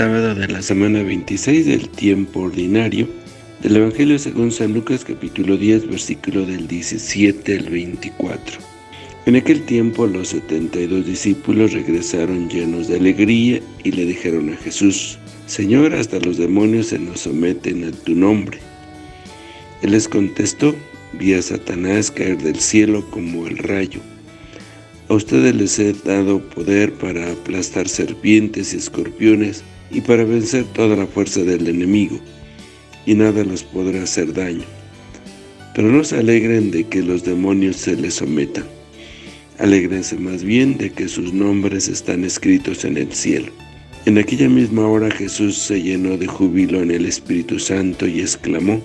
sábado de la semana 26 del tiempo ordinario del Evangelio según San Lucas capítulo 10 versículo del 17 al 24. En aquel tiempo los 72 discípulos regresaron llenos de alegría y le dijeron a Jesús, Señor, hasta los demonios se nos someten a tu nombre. Él les contestó, vi a Satanás caer del cielo como el rayo. A ustedes les he dado poder para aplastar serpientes y escorpiones y para vencer toda la fuerza del enemigo, y nada los podrá hacer daño. Pero no se alegren de que los demonios se les sometan. Alégrense más bien de que sus nombres están escritos en el cielo. En aquella misma hora Jesús se llenó de júbilo en el Espíritu Santo y exclamó,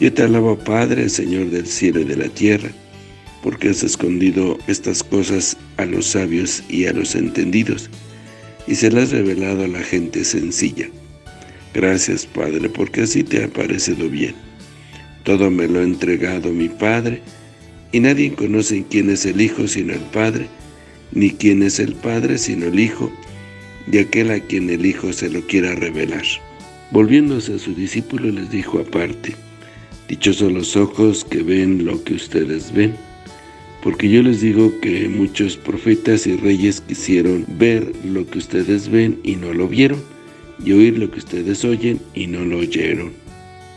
Yo te alabo Padre, Señor del cielo y de la tierra, porque has escondido estas cosas a los sabios y a los entendidos, y se las has revelado a la gente sencilla. Gracias, Padre, porque así te ha parecido bien. Todo me lo ha entregado mi Padre, y nadie conoce quién es el Hijo sino el Padre, ni quién es el Padre sino el Hijo, y aquel a quien el Hijo se lo quiera revelar. Volviéndose a su discípulo les dijo aparte, Dichosos los ojos que ven lo que ustedes ven, porque yo les digo que muchos profetas y reyes quisieron ver lo que ustedes ven y no lo vieron, y oír lo que ustedes oyen y no lo oyeron.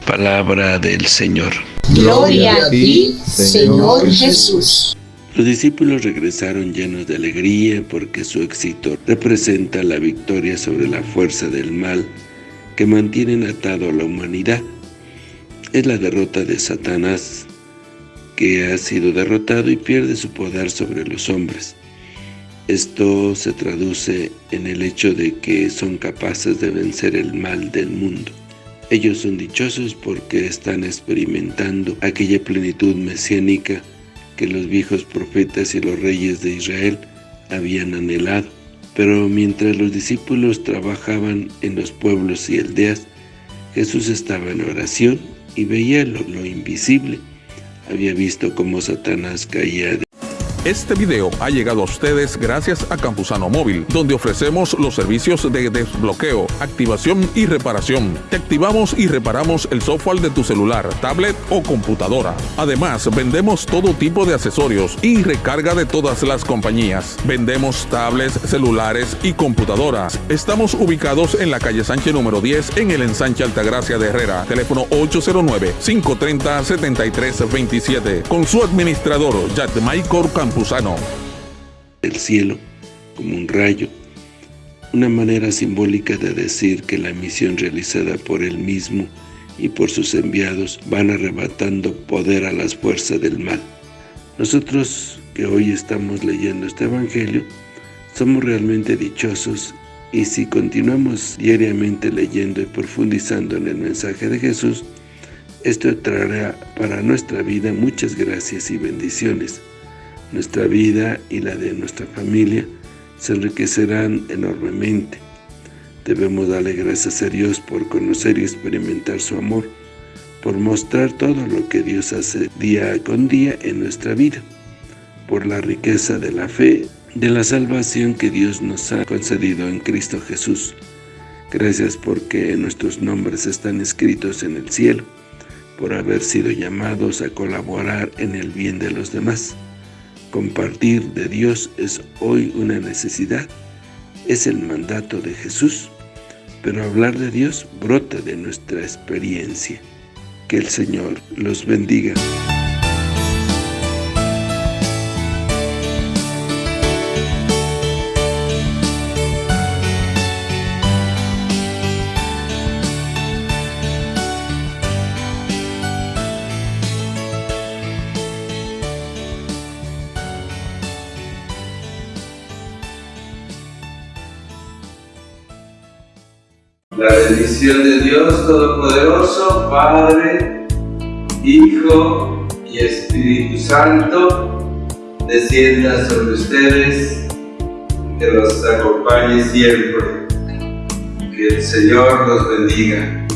Palabra del Señor. Gloria a ti, Señor Jesús. Los discípulos regresaron llenos de alegría porque su éxito representa la victoria sobre la fuerza del mal que mantienen atado a la humanidad. Es la derrota de Satanás, que ha sido derrotado y pierde su poder sobre los hombres. Esto se traduce en el hecho de que son capaces de vencer el mal del mundo. Ellos son dichosos porque están experimentando aquella plenitud mesiánica que los viejos profetas y los reyes de Israel habían anhelado. Pero mientras los discípulos trabajaban en los pueblos y aldeas, Jesús estaba en oración y veía lo, lo invisible, había visto cómo Satanás caía de este video ha llegado a ustedes gracias a Campusano Móvil, donde ofrecemos los servicios de desbloqueo, activación y reparación. Te activamos y reparamos el software de tu celular, tablet o computadora. Además, vendemos todo tipo de accesorios y recarga de todas las compañías. Vendemos tablets, celulares y computadoras. Estamos ubicados en la calle Sánchez número 10 en el ensanche Altagracia de Herrera. Teléfono 809-530-7327. Con su administrador, Michael El cielo, como un rayo, una manera simbólica de decir que la misión realizada por él mismo y por sus enviados van arrebatando poder a las fuerzas del mal. Nosotros que hoy estamos leyendo este Evangelio, somos realmente dichosos y si continuamos diariamente leyendo y profundizando en el mensaje de Jesús, esto traerá para nuestra vida muchas gracias y bendiciones nuestra vida y la de nuestra familia se enriquecerán enormemente. Debemos darle gracias a Dios por conocer y experimentar su amor, por mostrar todo lo que Dios hace día con día en nuestra vida, por la riqueza de la fe, de la salvación que Dios nos ha concedido en Cristo Jesús. Gracias porque nuestros nombres están escritos en el cielo, por haber sido llamados a colaborar en el bien de los demás. Compartir de Dios es hoy una necesidad, es el mandato de Jesús, pero hablar de Dios brota de nuestra experiencia. Que el Señor los bendiga. La bendición de Dios Todopoderoso, Padre, Hijo y Espíritu Santo, descienda sobre ustedes, que los acompañe siempre. Que el Señor los bendiga.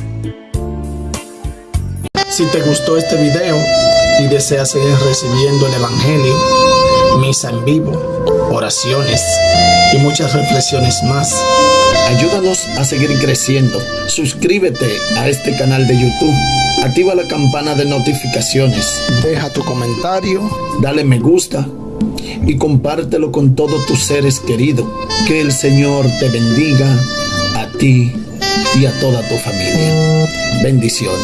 Si te gustó este video y deseas seguir recibiendo el Evangelio, misa en vivo, oraciones y muchas reflexiones más. Ayúdanos a seguir creciendo. Suscríbete a este canal de YouTube. Activa la campana de notificaciones. Deja tu comentario. Dale me gusta. Y compártelo con todos tus seres queridos. Que el Señor te bendiga a ti y a toda tu familia. Bendiciones.